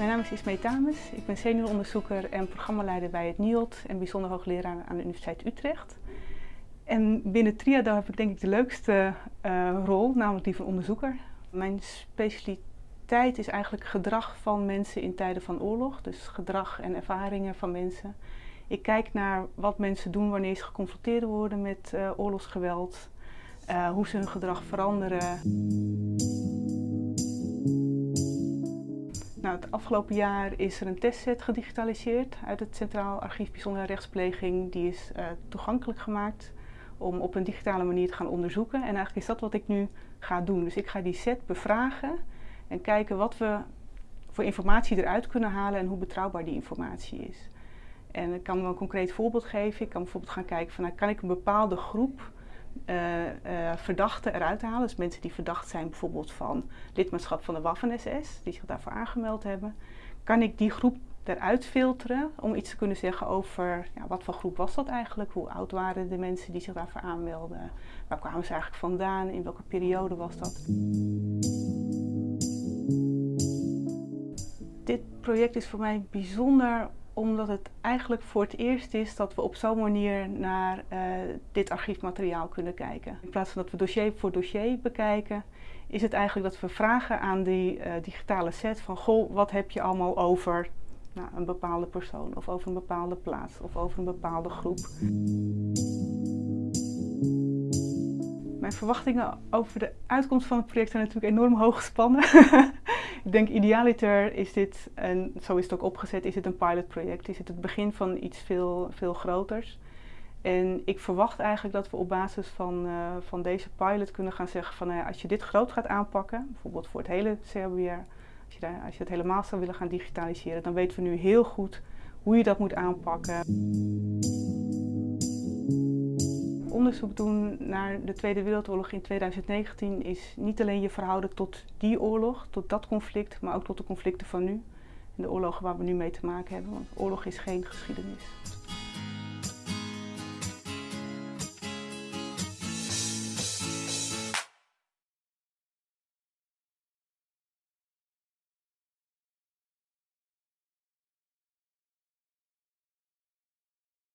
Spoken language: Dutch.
Mijn naam is Ismee Tames. Ik ben senioronderzoeker en programmaleider bij het NIOD en bijzonder hoogleraar aan de Universiteit Utrecht. En binnen Triado heb ik denk ik de leukste uh, rol, namelijk die van onderzoeker. Mijn specialiteit is eigenlijk gedrag van mensen in tijden van oorlog. Dus gedrag en ervaringen van mensen. Ik kijk naar wat mensen doen wanneer ze geconfronteerd worden met uh, oorlogsgeweld. Uh, hoe ze hun gedrag veranderen. Nou, het afgelopen jaar is er een testset gedigitaliseerd uit het Centraal Archief Bijzondere Rechtspleging. Die is uh, toegankelijk gemaakt om op een digitale manier te gaan onderzoeken. En eigenlijk is dat wat ik nu ga doen. Dus ik ga die set bevragen en kijken wat we voor informatie eruit kunnen halen en hoe betrouwbaar die informatie is. En ik kan wel een concreet voorbeeld geven. Ik kan bijvoorbeeld gaan kijken van, nou, kan ik een bepaalde groep verdachten eruit halen. Dus mensen die verdacht zijn bijvoorbeeld van lidmaatschap van de Waffen-SS, die zich daarvoor aangemeld hebben. Kan ik die groep eruit filteren om iets te kunnen zeggen over ja, wat voor groep was dat eigenlijk? Hoe oud waren de mensen die zich daarvoor aanmelden? Waar kwamen ze eigenlijk vandaan? In welke periode was dat? Dit project is voor mij bijzonder omdat het eigenlijk voor het eerst is dat we op zo'n manier naar uh, dit archiefmateriaal kunnen kijken. In plaats van dat we dossier voor dossier bekijken, is het eigenlijk dat we vragen aan die uh, digitale set van goh, wat heb je allemaal over nou, een bepaalde persoon of over een bepaalde plaats of over een bepaalde groep. Mijn verwachtingen over de uitkomst van het project zijn natuurlijk enorm hoog gespannen. ik denk idealiter is dit, en zo is het ook opgezet, is het een pilotproject. Is het het begin van iets veel, veel groters. En ik verwacht eigenlijk dat we op basis van, uh, van deze pilot kunnen gaan zeggen van ja, als je dit groot gaat aanpakken, bijvoorbeeld voor het hele CRBR, als je, daar, als je het helemaal zou willen gaan digitaliseren, dan weten we nu heel goed hoe je dat moet aanpakken. Onderzoek doen naar de Tweede Wereldoorlog in 2019 is niet alleen je verhouden tot die oorlog, tot dat conflict, maar ook tot de conflicten van nu. En de oorlogen waar we nu mee te maken hebben, want oorlog is geen geschiedenis.